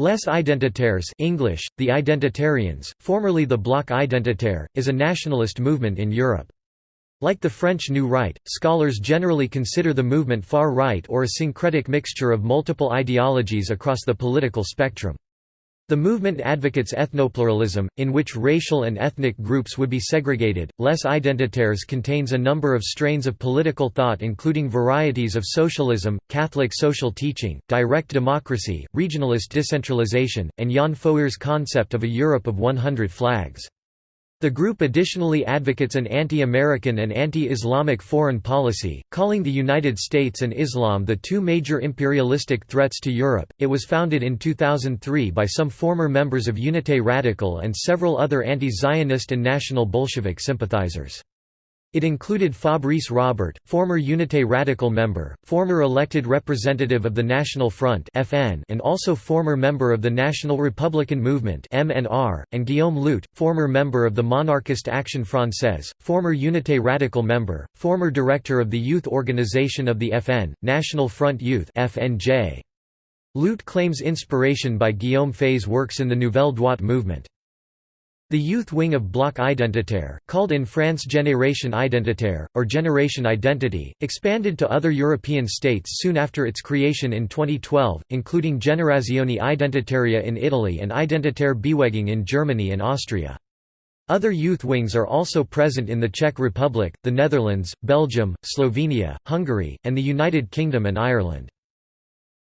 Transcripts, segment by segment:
Les Identitaires English, the Identitarians, formerly the Bloc Identitaire, is a nationalist movement in Europe. Like the French New Right, scholars generally consider the movement far-right or a syncretic mixture of multiple ideologies across the political spectrum. The movement advocates ethnopluralism, in which racial and ethnic groups would be segregated. Les Identitaires contains a number of strains of political thought, including varieties of socialism, Catholic social teaching, direct democracy, regionalist decentralization, and Yann Fouéré's concept of a Europe of 100 flags. The group additionally advocates an anti-American and anti-Islamic foreign policy, calling the United States and Islam the two major imperialistic threats to Europe. It was founded in 2003 by some former members of Unité Radical and several other anti-Zionist and National Bolshevik sympathizers. It included Fabrice Robert, former Unité Radical member, former elected representative of the National Front (FN), and also former member of the National Republican Movement (MNR), and Guillaume Luyt, former member of the Monarchist Action Française, former Unité Radical member, former director of the youth organization of the FN, National Front Youth (FNJ). Luyt claims inspiration by Guillaume Faye's works in the Nouvelle Droite movement. The youth wing of Bloc Identitaire, called in France Génération Identitaire, or Generation Identity, expanded to other European states soon after its creation in 2012, including Generazione Identitaria in Italy and Identitäre Bewegung in Germany and Austria. Other youth wings are also present in the Czech Republic, the Netherlands, Belgium, Slovenia, Hungary, and the United Kingdom and Ireland.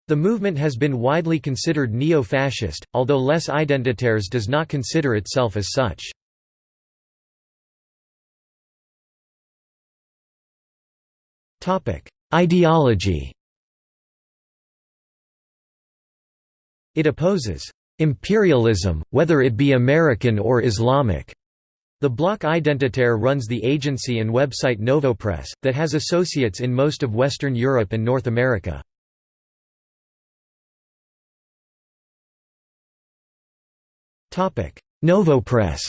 The movement has been widely considered neo-fascist, although Les Identitaires does not consider itself as such. Ideology It opposes imperialism, whether it be American or Islamic. The Bloc Identitaire runs the agency and website Novopress, that has associates in most of Western Europe and North America. Novopress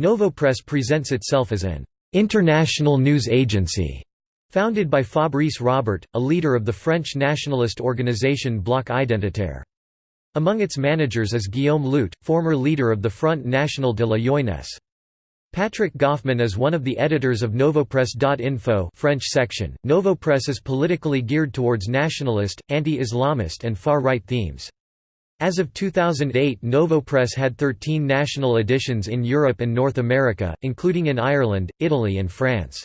Novopress presents itself as an «international news agency» founded by Fabrice Robert, a leader of the French nationalist organization Bloc Identitaire. Among its managers is Guillaume Luyt, former leader of the Front National de la Jeunesse. Patrick Gofman is one of the editors of Novopress.info French section. Novopress is politically geared towards nationalist, anti-Islamist and far-right themes. As of 2008 Novopress had 13 national editions in Europe and North America, including in Ireland, Italy and France.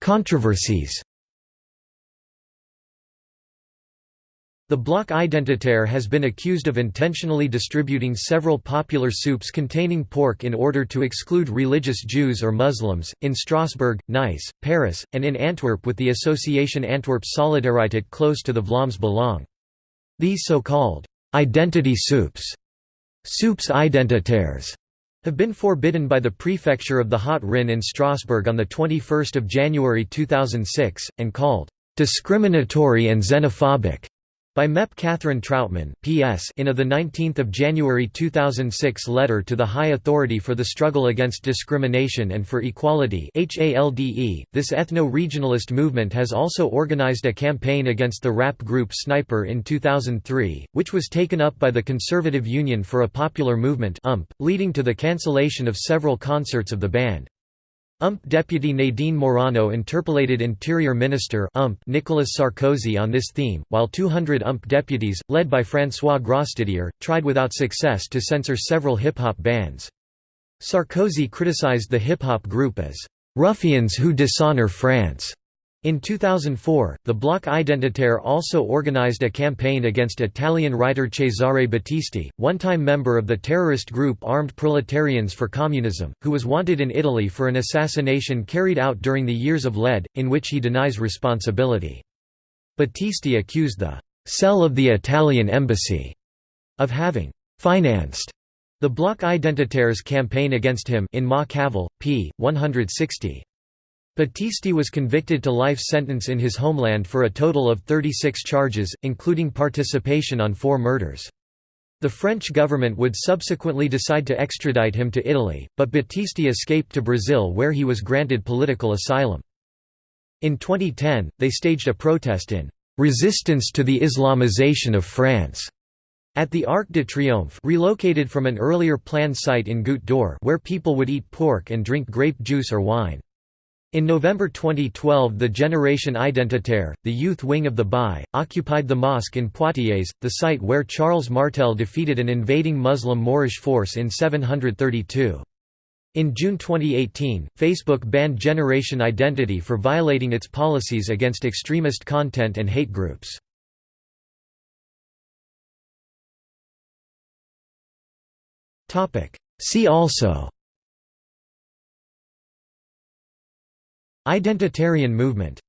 Controversies The Bloc Identitaire has been accused of intentionally distributing several popular soups containing pork in order to exclude religious Jews or Muslims, in Strasbourg, Nice, Paris, and in Antwerp with the association Antwerp Solidariteit close to the Vlaams Belang. These so-called «identity soups» soups identitaires have been forbidden by the prefecture of the Haut-Rhin in Strasbourg on 21 January 2006, and called «discriminatory and xenophobic» By MEP Catherine Trautmann PS in a 19 January 2006 letter to the High Authority for the Struggle Against Discrimination and for Equality this ethno-regionalist movement has also organized a campaign against the rap group Sniper in 2003, which was taken up by the Conservative Union for a Popular Movement leading to the cancellation of several concerts of the band. UMP deputy Nadine Morano interpolated Interior Minister UMP Nicolas Sarkozy on this theme, while 200 UMP deputies, led by François Grosdidier, tried without success to censor several hip-hop bands. Sarkozy criticized the hip-hop group as "...ruffians who dishonor France." In 2004, the Bloc Identitaire also organized a campaign against Italian writer Cesare Battisti, one-time member of the terrorist group Armed Proletarians for Communism, who was wanted in Italy for an assassination carried out during the years of lead, in which he denies responsibility. Battisti accused the «cell of the Italian embassy» of having «financed» the Bloc Identitaire's campaign against him in Ma Cavale, p. 160. Battisti was convicted to life sentence in his homeland for a total of 36 charges, including participation on four murders. The French government would subsequently decide to extradite him to Italy, but Battisti escaped to Brazil where he was granted political asylum. In 2010, they staged a protest in "...resistance to the Islamization of France." At the Arc de Triomphe relocated from an earlier planned site in Goutte d'Or where people would eat pork and drink grape juice or wine. In November 2012 the Generation Identitaire, the youth wing of the BAI, occupied the mosque in Poitiers, the site where Charles Martel defeated an invading Muslim Moorish force in 732. In June 2018, Facebook banned Generation Identity for violating its policies against extremist content and hate groups. See also Identitarian movement